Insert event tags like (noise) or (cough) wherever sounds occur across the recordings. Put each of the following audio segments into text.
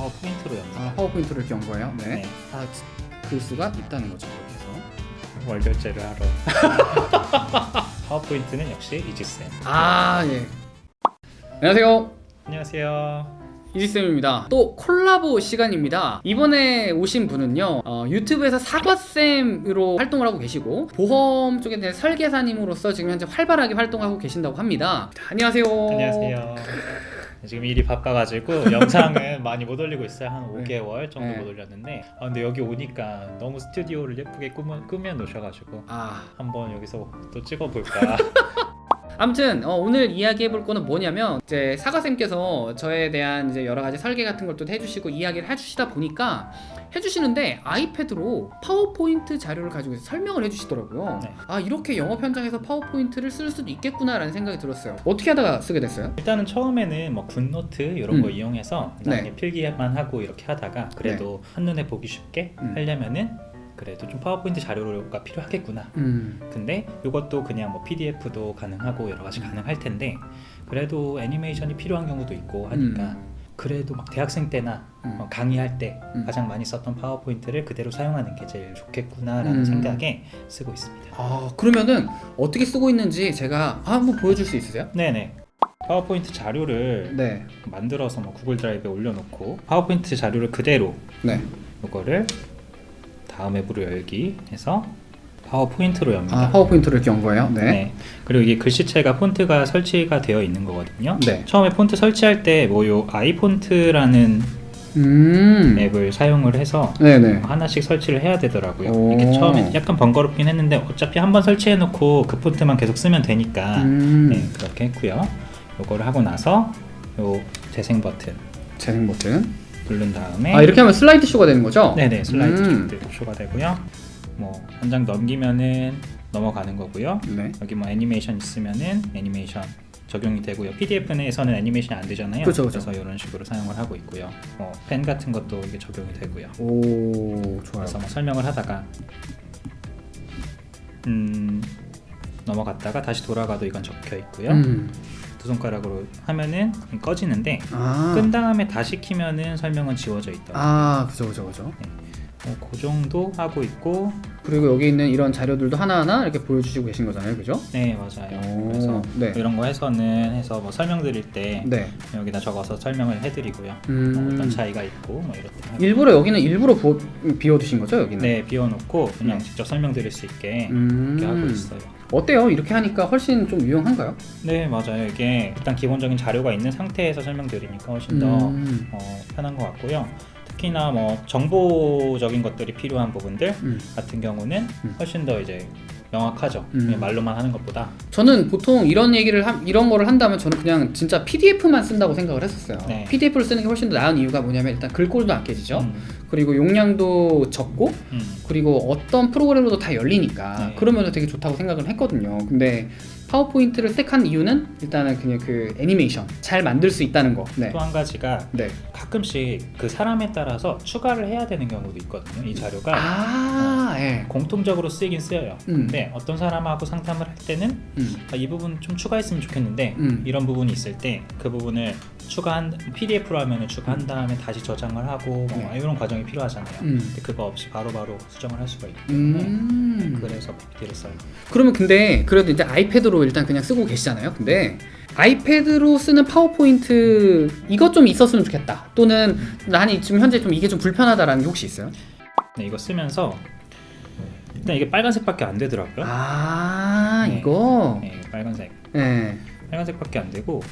파워포인트로 엽니다. 아, 파워포인트를 이렇게 연 거예요? 네. 네. 아, 그 수가 있다는 거죠, 여기서. 월결제를 하러. (laughs) 파워포인트는 역시 이지쌤. 아, 예. 안녕하세요. 안녕하세요. 이지쌤입니다. 또 콜라보 시간입니다. 이번에 오신 분은요, 어, 유튜브에서 사과쌤으로 활동을 하고 계시고, 보험 쪽에 대한 설계사님으로서 지금 현재 활발하게 활동하고 계신다고 합니다. 안녕하세요. 안녕하세요. 지금 일이 바빠가지고 (laughs) 영상은 많이 못 올리고 있어요. 한 5개월 정도 네. 못 올렸는데 아, 근데 여기 오니까 너무 스튜디오를 예쁘게 꾸며, 꾸며 놓으셔가지고 아, 한번 여기서 또 찍어볼까. (laughs) 아무튼 어, 오늘 이야기해 볼 거는 뭐냐면 이제 사과쌤께서 저에 대한 이제 여러 가지 설계 같은 걸 또 해주시고 이야기를 해주시다 보니까 해주시는데 아이패드로 파워포인트 자료를 가지고 설명을 해주시더라고요. 네. 아 이렇게 영업 현장에서 파워포인트를 쓸 수도 있겠구나 라는 생각이 들었어요. 어떻게 하다가 쓰게 됐어요? 일단은 처음에는 뭐 굿노트 이런 거 음. 이용해서 나중에 네. 필기만 하고 이렇게 하다가 그래도 한눈에 보기 쉽게 음. 하려면은 그래도 좀 파워포인트 자료가 필요하겠구나. 음, 근데 이것도 그냥 뭐 PDF도 가능하고 여러 가지 가능할 텐데 그래도 애니메이션이 필요한 경우도 있고 하니까 그래도 막 대학생 때나 음. 어, 강의할 때 음. 가장 많이 썼던 파워포인트를 그대로 사용하는 게 제일 좋겠구나라는 음. 생각에 쓰고 있습니다. 아 그러면은 어떻게 쓰고 있는지 제가 한번 보여줄 수 있으세요? 네네. 파워포인트 자료를 네, 만들어서 뭐 구글 드라이브에 올려놓고 파워포인트 자료를 그대로 네. 이거를 다음 앱으로 열기 해서 파워포인트로 엽니다. 아 파워포인트를 이렇게 연 거예요? 네. 네. 그리고 이게 글씨체가 폰트가 설치가 되어 있는 거거든요. 네. 처음에 폰트 설치할 때 뭐 요 iFont라는 음. 앱을 사용을 해서 네네. 하나씩 설치를 해야 되더라고요. 오. 이게 처음에 약간 번거롭긴 했는데 어차피 한번 설치해 놓고 그 폰트만 계속 쓰면 되니까 음. 네, 그렇게 했고요. 요거를 하고 나서 요 재생 버튼 재생 버튼. 누른 다음에 아 이렇게 하면 슬라이드 쇼가 되는 거죠? 네네 슬라이드 음. 음. 쇼가 되고요. 뭐 한 장 넘기면은 넘어가는 거고요. 네. 여기 뭐 애니메이션 있으면은 애니메이션 적용이 되고요. PDF에서는 애니메이션이 안 되잖아요. 그쵸, 그쵸. 래서 이런 식으로 사용을 하고 있고요. 뭐 펜 같은 것도 이게 적용이 되고요. 오 좋아요. 그래서 뭐 설명을 하다가 음 넘어갔다가 다시 돌아가도 이건 적혀 있고요. 음. 두 손가락으로 하면은 꺼지는데 아. 끈 다음에 다시 키면은 설명은 지워져 있다. 아 그죠 그죠 그죠. 어, 그 정도 하고 있고 그리고 여기 있는 이런 자료들도 하나하나 이렇게 보여주시고 계신 거잖아요, 그죠? 네 맞아요. 오, 그래서 네. 이런 거 해서는 해서 뭐 설명드릴 때 네. 여기다 적어서 설명을 해드리고요. 음. 뭐 어떤 차이가 있고 뭐 이렇게. 일부러 여기는 일부러 보, 비워두신 거죠, 여기는? 네 비워놓고 그냥 네. 직접 설명드릴 수 있게 음. 이렇게 하고 있어요. 어때요? 이렇게 하니까 훨씬 좀 유용한가요? 네 맞아요. 이게 일단 기본적인 자료가 있는 상태에서 설명드리니까 훨씬 더 음. 어, 편한 것 같고요. 특히나 뭐 정보적인 것들이 필요한 부분들 음. 같은 경우는 음. 훨씬 더 이제 명확하죠. 음. 말로만 하는 것보다. 저는 보통 이런 얘기를 함- 이런 거를 한다면 저는 그냥 진짜 PDF만 쓴다고 생각을 했었어요. 네. PDF를 쓰는 게 훨씬 더 나은 이유가 뭐냐면 일단 글꼴도 안 깨지죠. 음, 그리고 용량도 적고 음. 그리고 어떤 프로그램으로도 다 열리니까 네. 그러면 되게 좋다고 생각을 했거든요. 근데 파워포인트를 택한 이유는 일단은 그냥 그 애니메이션 잘 만들 수 있다는 거. 네. 또 한 가지가 네. 가끔씩 그 사람에 따라서 추가를 해야 되는 경우도 있거든요. 이 자료가 아, 예. 공통적으로 쓰이긴 쓰여요. 음. 근데 어떤 사람하고 상담을 할 때는 음. 아, 이 부분 좀 추가했으면 좋겠는데 음. 이런 부분이 있을 때 그 부분을 추가한 PDF로 하면 추가한 다음에 다시 저장을 하고 뭐 네. 이런 과정이 필요하잖아요. 음. 근데 그거 없이 바로 바로 수정을 할 수가 있기 때문에 음. 그래서 PPT를 써요. 그러면 근데 그래도 이제 아이패드로 일단 그냥 쓰고 계시잖아요. 근데 아이패드로 쓰는 파워포인트 이것 좀 있었으면 좋겠다. 또는 나는 지금 현재 좀 이게 좀 불편하다라는 게 혹시 있어요? 네, 이거 쓰면서 일단 이게 빨간색밖에 안 되더라고요. 아, 네. 이거. 네, 빨간색. 네. 빨간색밖에 안 되고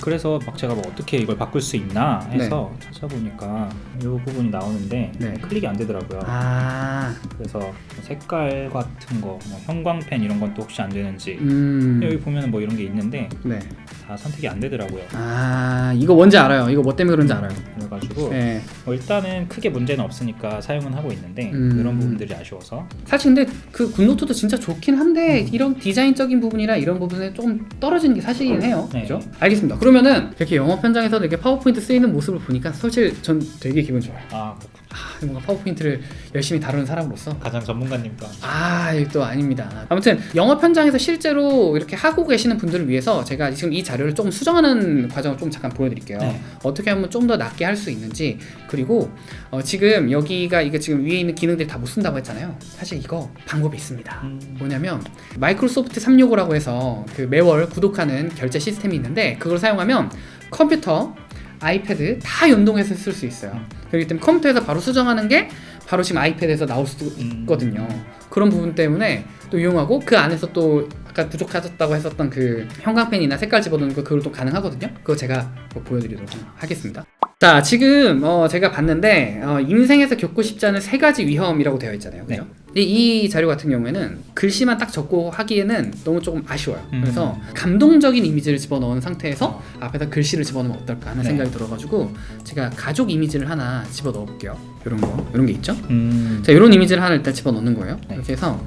그래서 막 제가 뭐 어떻게 이걸 바꿀 수 있나 해서 찾아보니까 이 부분이 나오는데 네. 클릭이 안 되더라고요. 아, 그래서 뭐 색깔 같은 거, 뭐 형광펜 이런 건 또 혹시 안 되는지 음. 여기 보면은 뭐 이런 게 있는데 네. 다 선택이 안 되더라고요. 아, 이거 뭔지 알아요. 이거 뭐 때문에 그런지 알아요. 그래가지고 네. 뭐 일단은 크게 문제는 없으니까 사용은 하고 있는데 음. 그런 부분들이 아쉬워서 사실 근데 그 굿노트도 진짜 좋긴 한데 이런 디자인적인 부분이나 이런 부분에 조금 떨어지는 게 사실이긴 해요. 네. 그죠? 알겠습니다. 그러면은 이렇게 영업 현장에서 이렇게 파워포인트 쓰이는 모습을 보니까 사실 전 되게 기분 좋아요. 아 그렇군요. 아, 뭔가 파워포인트를 열심히 다루는 사람으로서 가장 전문가님과 아, 이거 또 아닙니다. 아무튼 영업 현장에서 실제로 이렇게 하고 계시는 분들을 위해서 제가 지금 이 자료를 조금 수정하는 과정을 좀 잠깐 보여드릴게요. 네. 어떻게 하면 좀더 낫게 할 수 있는지 그리고 어, 지금 여기가 이게 지금 위에 있는 기능들이 다 못 쓴다고 했잖아요. 사실 이거 방법이 있습니다. 음. 뭐냐면 마이크로소프트 365라고 해서 그 매월 구독하는 결제 시스템이 있는데 그걸 사용하면 컴퓨터, 아이패드 다 연동해서 쓸 수 있어요. 그렇기 때문에 컴퓨터에서 바로 수정하는 게 바로 지금 아이패드에서 나올 수도 음. 있거든요. 그런 부분 때문에 또 이용하고 그 안에서 또 아까 부족하셨다고 했었던 그 형광펜이나 색깔 집어넣는 거 그걸 또 가능하거든요. 그거 제가 뭐 보여드리도록 하겠습니다. 자 지금 어 제가 봤는데 어 인생에서 겪고 싶지 않은 세 가지 위험이라고 되어 있잖아요. 그죠? 네. 근데 이 자료 같은 경우에는 글씨만 딱 적고 하기에는 너무 조금 아쉬워요. 음. 그래서 감동적인 이미지를 집어넣은 상태에서 앞에다 글씨를 집어넣으면 어떨까 하는 네. 생각이 들어가지고 제가 가족 이미지를 하나 집어넣어 볼게요. 이런 거, 이런 게 있죠? 음. 자, 이런 이미지를 하나 일단 집어넣는 거예요. 네. 이렇게 해서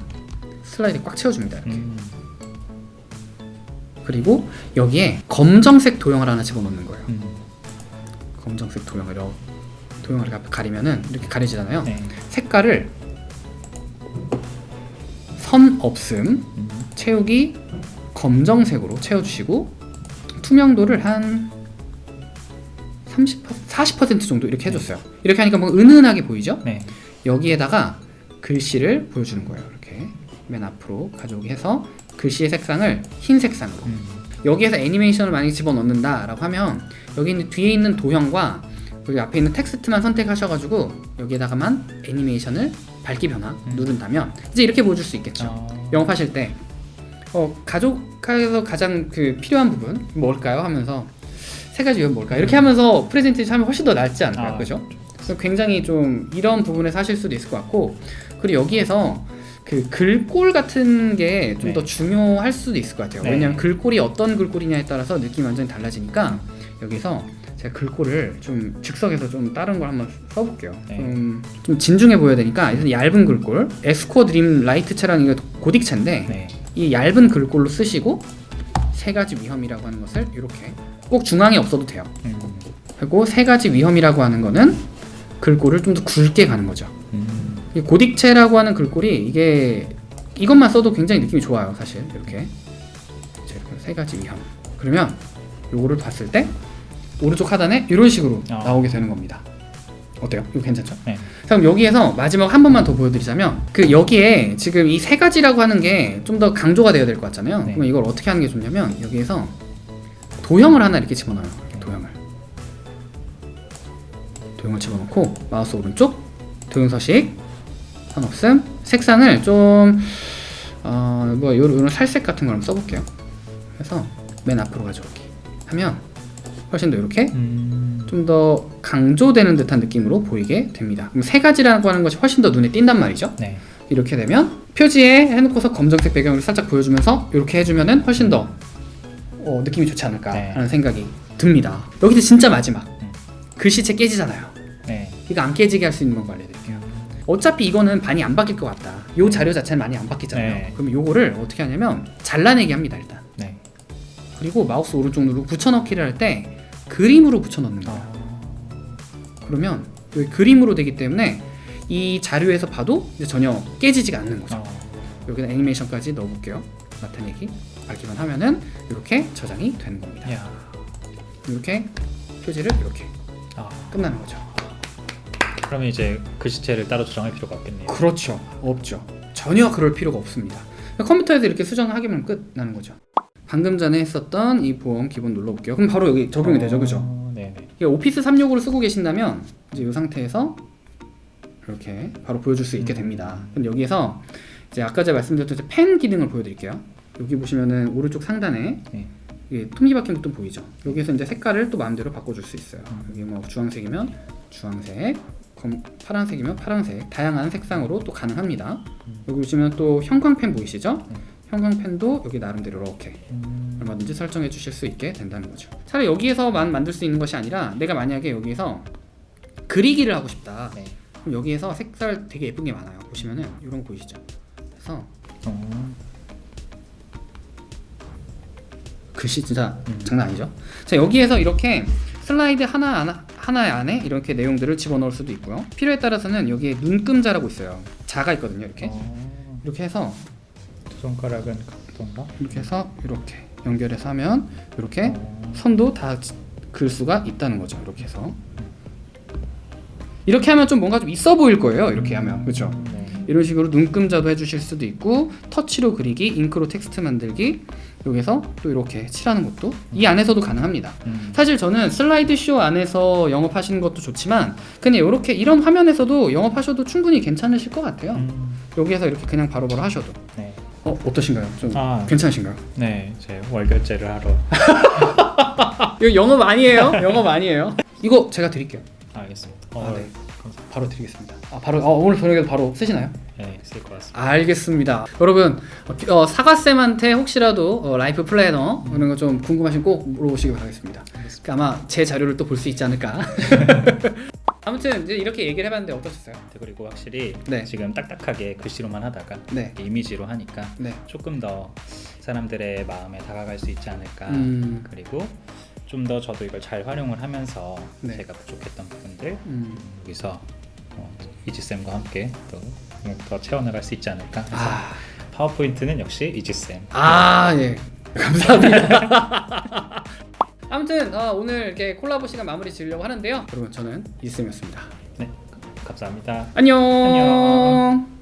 슬라이드 꽉 채워줍니다. 이렇게. 음. 그리고 여기에 검정색 도형을 하나 집어넣는 거예요. 음. 검정색 도형을 이렇게 도형을 이렇게 가리면은 이렇게 가려지잖아요. 네. 색깔을 선 없음 음. 채우기 검정색으로 채워주시고 투명도를 한 30% 40% 정도 이렇게 해줬어요. 이렇게 하니까 뭔가 은은하게 보이죠? 네. 여기에다가 글씨를 보여주는 거예요. 이렇게 맨 앞으로 가져오게 해서 글씨의 색상을 흰 색상으로 음. 여기에서 애니메이션을 만약에 집어넣는다 라고 하면 여기 있는 뒤에 있는 도형과 여기 앞에 있는 텍스트만 선택하셔가지고 여기에다가만 애니메이션을 밝기 변화 음. 누른다면 이제 이렇게 보여줄 수 있겠죠. 어. 영업하실 때 어, 가족에서 가장 그 필요한 부분 뭘까요? 하면서 세 가지 이건 뭘까? 이렇게 하면서 프레젠테이션 하면 훨씬 더 낫지 않을까요? 아, 그죠? 그래서 굉장히 좀 이런 부분에서 하실 수도 있을 것 같고 그리고 여기에서 그 글꼴 같은 게 좀더 네. 중요할 수도 있을 것 같아요. 네. 왜냐하면 글꼴이 어떤 글꼴이냐에 따라서 느낌이 완전히 달라지니까 여기서 제가 글꼴을 좀 즉석에서 좀 다른 걸 한번 써볼게요. 네. 좀, 좀 진중해 보여야 되니까 일단 얇은 글꼴 에스코어 드림 light체라는 이게 고딕체인데 네. 이 얇은 글꼴로 쓰시고 세 가지 위험이라고 하는 것을 이렇게 꼭 중앙에 없어도 돼요. 음. 그리고 세 가지 위험이라고 하는 거는 글꼴을 좀 더 굵게 가는 거죠. 고딕체라고 하는 글꼴이 이게 이것만 써도 굉장히 느낌이 좋아요, 사실 이렇게. 자, 이렇게 세 가지 위험. 그러면 요거를 봤을 때 오른쪽 하단에 이런 식으로 어. 나오게 되는 겁니다. 어때요? 이거 괜찮죠? 네. 자, 그럼 여기에서 마지막 한 번만 더 보여드리자면 그 여기에 지금 이 세 가지라고 하는 게 좀 더 강조가 되어야 될 것 같잖아요. 네. 그럼 이걸 어떻게 하는 게 좋냐면 여기에서 도형을 하나 이렇게 집어넣어요. 이렇게 도형을 도형을 집어넣고 마우스 오른쪽 도형 서식 선 없음 색상을 좀 어, 뭐 요런, 요런 살색 같은 걸 한번 써볼게요. 그래서 맨 앞으로 가져오기 하면 훨씬 더 이렇게 음. 좀더 강조되는 듯한 느낌으로 보이게 됩니다. 그럼 세 가지라고 하는 것이 훨씬 더 눈에 띈단 말이죠. 네. 이렇게 되면 표지에 해놓고서 검정색 배경을 살짝 보여주면서 이렇게 해주면은 훨씬 더 어, 느낌이 좋지 않을까 네. 하는 생각이 듭니다. 여기서 진짜 마지막 음. 글씨체 깨지잖아요. 네. 이거 안 깨지게 할 수 있는 방법 알려드릴게요. 어차피 이거는 많이 안 바뀔 것 같다. 요 자료 자체는 많이 안 바뀌잖아요. 네. 그럼 요거를 어떻게 하냐면 잘라내기 합니다 일단. 네. 그리고 마우스 오른쪽 누르고 붙여넣기를 할 때 그림으로 붙여넣는 거예요. 어. 그러면 여기 그림으로 되기 때문에 이 자료에서 봐도 전혀 깨지지가 않는 거죠. 어. 여기는 애니메이션까지 넣어볼게요. 나타내기 밝기만 하면은 이렇게 저장이 되는 겁니다. 야. 이렇게 표지를 이렇게 아. 끝나는 거죠. 그러면 이제 글씨체를 따로 조정할 필요가 없겠네요. 그렇죠. 없죠. 전혀 그럴 필요가 없습니다. 컴퓨터에서 이렇게 수정하기만 끝나는 거죠. 방금 전에 했었던 이 보험 기본 눌러볼게요. 그럼 바로 여기 적용이 되죠, 그죠? 어, 네네. 이게 오피스 365를 쓰고 계신다면 이제 이 상태에서 이렇게 바로 보여줄 수 있게 됩니다. 그럼 여기에서 이제 아까 제가 말씀드렸던 펜 기능을 보여드릴게요. 여기 보시면은 오른쪽 상단에 네. 이게 톱니바퀴 부분 보이죠? 여기서 이제 색깔을 또 마음대로 바꿔줄 수 있어요. 여기 뭐 주황색이면 주황색, 검, 파란색이면 파란색, 다양한 색상으로 또 가능합니다. 여기 보시면 또 형광펜 보이시죠? 네. 형광펜도 여기 나름대로 이렇게 음. 얼마든지 설정해 주실 수 있게 된다는 거죠. 차라리 여기에서만 만들 수 있는 것이 아니라 내가 만약에 여기서 그리기를 하고 싶다. 네. 그럼 여기에서 색깔 되게 예쁜 게 많아요. 보시면은 이런 거 보이시죠? 그래서 어. 글씨 진짜 음. 장난 아니죠? 자 여기에서 이렇게 슬라이드 하나 하나 하나 안에 이렇게 내용들을 집어넣을 수도 있고요. 필요에 따라서는 여기에 눈금자라고 있어요. 자가 있거든요. 이렇게 어, 이렇게 해서 두 손가락은 각도인가? 이렇게 해서 이렇게 연결해서 하면 이렇게 어, 선도 다글 수가 있다는 거죠. 이렇게 해서 이렇게 하면 좀 뭔가 좀 있어 보일 거예요. 이렇게 하면 그렇죠. 네. 이런 식으로 눈금자도 해주실 수도 있고 터치로 그리기, 잉크로 텍스트 만들기 여기서 또 이렇게 칠하는 것도 이 안에서도 가능합니다. 음. 사실 저는 슬라이드 쇼 안에서 영업하시는 것도 좋지만 그냥 이렇게 이런 화면에서도 영업하셔도 충분히 괜찮으실 것 같아요. 음. 여기에서 이렇게 그냥 바로바로 하셔도 네. 어 어떠신가요? 좀 아, 괜찮으신가요? 네. 제 월결제를 하러 (laughs) 이거 영업 아니에요? (laughs) 영업 아니에요? 이거 제가 드릴게요. 알겠습니다. 아, 어, 네. 바로 드리겠습니다. 아 바로 어, 오늘 저녁에 바로 쓰시나요? 네, 쓸 것 같습니다. 알겠습니다. 여러분 어, 사과쌤한테 혹시라도 어, life planner 이런 거 좀 궁금하시면 꼭 물어보시기 바라겠습니다. 알겠습니다. 아마 제 자료를 또 볼 수 있지 않을까. (laughs) (laughs) 아무튼 이제 이렇게 얘기를 해봤는데 어떠셨어요? 네, 그리고 확실히 네. 지금 딱딱하게 글씨로만 하다가 네. 이미지로 하니까 네. 조금 더 사람들의 마음에 다가갈 수 있지 않을까. 음. 그리고 좀 더 저도 이걸 잘 활용을 하면서 네. 제가 부족했던 부분들 음. 여기서 어, 이지쌤과 함께 또 더 채워나갈 수 있지 않을까. 그래서 아, 파워포인트는 역시 이지쌤. 아 예. 감사합니다. (laughs) 아무튼 어, 오늘 이렇게 콜라보 시간 마무리 지으려고 하는데요. 여러분 저는 이쌤이었습니다. 네, 감사합니다. 안녕. 안녕.